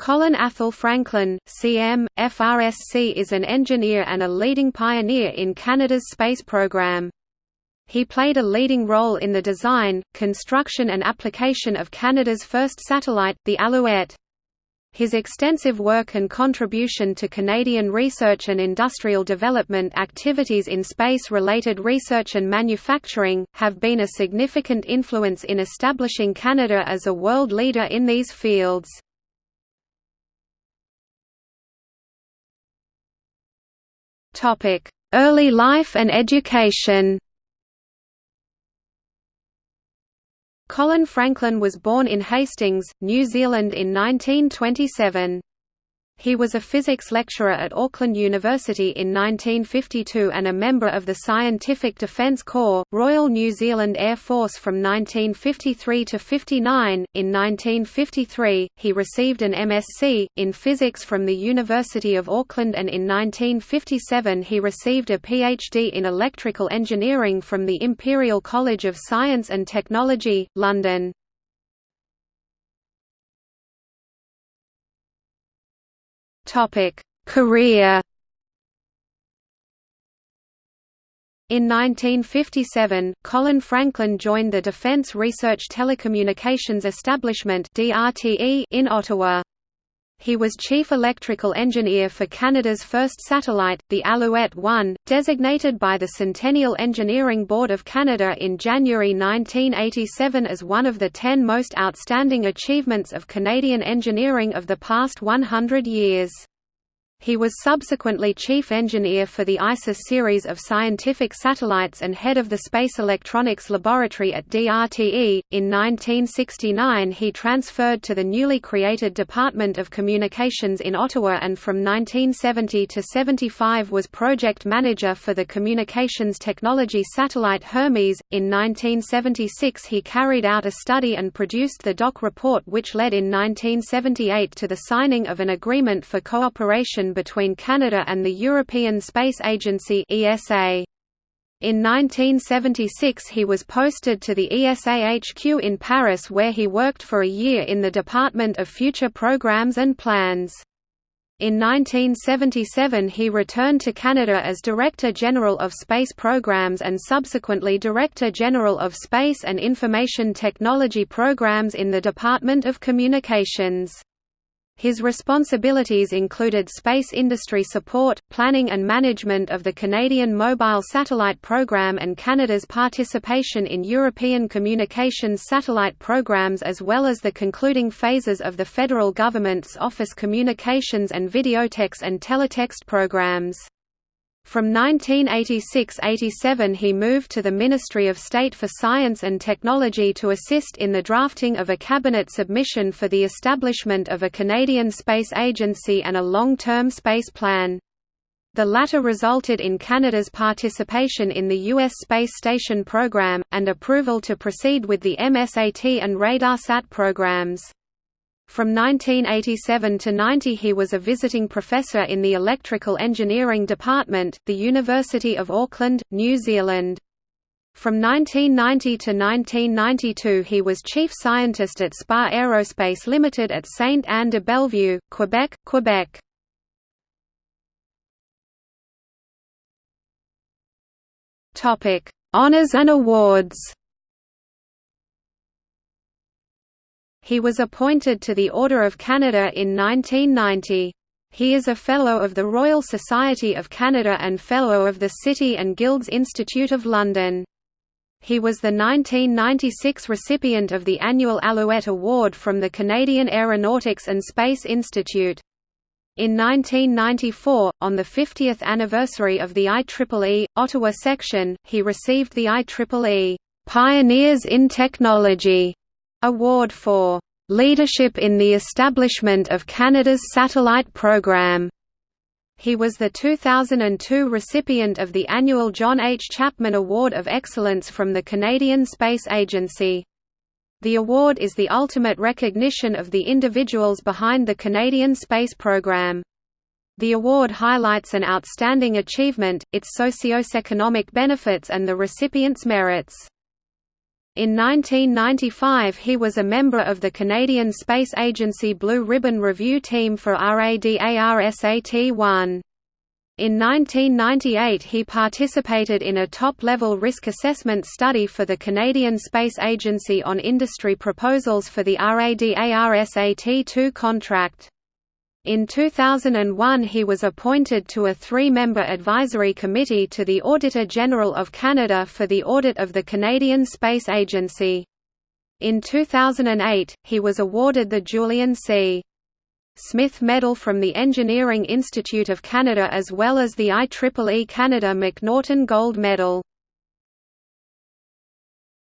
Colin Athol Franklin, CM, FRSC is an engineer and a leading pioneer in Canada's space program. He played a leading role in the design, construction and application of Canada's first satellite, the Alouette. His extensive work and contribution to Canadian research and industrial development activities in space-related research and manufacturing, have been a significant influence in establishing Canada as a world leader in these fields. Early life and education Colin Franklin was born in Hastings, New Zealand in 1927. He was a physics lecturer at Auckland University in 1952 and a member of the Scientific Defence Corps, Royal New Zealand Air Force from 1953 to 59. In 1953, he received an MSc in physics from the University of Auckland and in 1957 he received a PhD in electrical engineering from the Imperial College of Science and Technology, London. Topic: Career. In 1957, Colin Franklin joined the Defence Research Telecommunications Establishment in Ottawa. He was Chief Electrical Engineer for Canada's first satellite, the Alouette-1, designated by the Centennial Engineering Board of Canada in January 1987 as one of the ten most outstanding achievements of Canadian engineering of the past 100 years. He was subsequently chief engineer for the ISIS series of scientific satellites and head of the Space Electronics Laboratory at DRTE. In 1969, he transferred to the newly created Department of Communications in Ottawa and from 1970 to 75 was project manager for the communications technology satellite Hermes. In 1976, he carried out a study and produced the DOC report, which led in 1978 to the signing of an agreement for cooperation between Canada and the European Space Agency ESA. In 1976 he was posted to the ESA HQ in Paris where he worked for a year in the Department of Future Programs and Plans. In 1977 he returned to Canada as Director General of Space Programs and subsequently Director General of Space and Information Technology Programs in the Department of Communications. His responsibilities included space industry support, planning and management of the Canadian Mobile Satellite Program and Canada's participation in European communications satellite programs as well as the concluding phases of the federal government's Office Communications and Videotex and Teletext programs. From 1986–87 he moved to the Ministry of State for Science and Technology to assist in the drafting of a cabinet submission for the establishment of a Canadian Space Agency and a long-term space plan. The latter resulted in Canada's participation in the U.S. Space Station program, and approval to proceed with the MSAT and RadarSat programs. From 1987 to 90 he was a visiting professor in the Electrical Engineering Department, the University of Auckland, New Zealand. From 1990 to 1992 he was chief scientist at SPA Aerospace Limited at Saint Anne de Bellevue, Quebec, Quebec. Honours and awards He was appointed to the Order of Canada in 1990. He is a Fellow of the Royal Society of Canada and Fellow of the City and Guilds Institute of London. He was the 1996 recipient of the annual Alouette Award from the Canadian Aeronautics and Space Institute. In 1994, on the 50th anniversary of the IEEE, Ottawa section, he received the IEEE Pioneers in Technology Award for "...leadership in the establishment of Canada's satellite program." He was the 2002 recipient of the annual John H. Chapman Award of Excellence from the Canadian Space Agency. The award is the ultimate recognition of the individuals behind the Canadian space program. The award highlights an outstanding achievement, its socio-economic benefits and the recipient's merits. In 1995 he was a member of the Canadian Space Agency Blue Ribbon Review Team for RADARSAT-1. In 1998 he participated in a top-level risk assessment study for the Canadian Space Agency on industry proposals for the RADARSAT-2 contract. In 2001 he was appointed to a three-member advisory committee to the Auditor General of Canada for the audit of the Canadian Space Agency. In 2008, he was awarded the Julian C. Smith Medal from the Engineering Institute of Canada as well as the IEEE Canada McNaughton Gold Medal.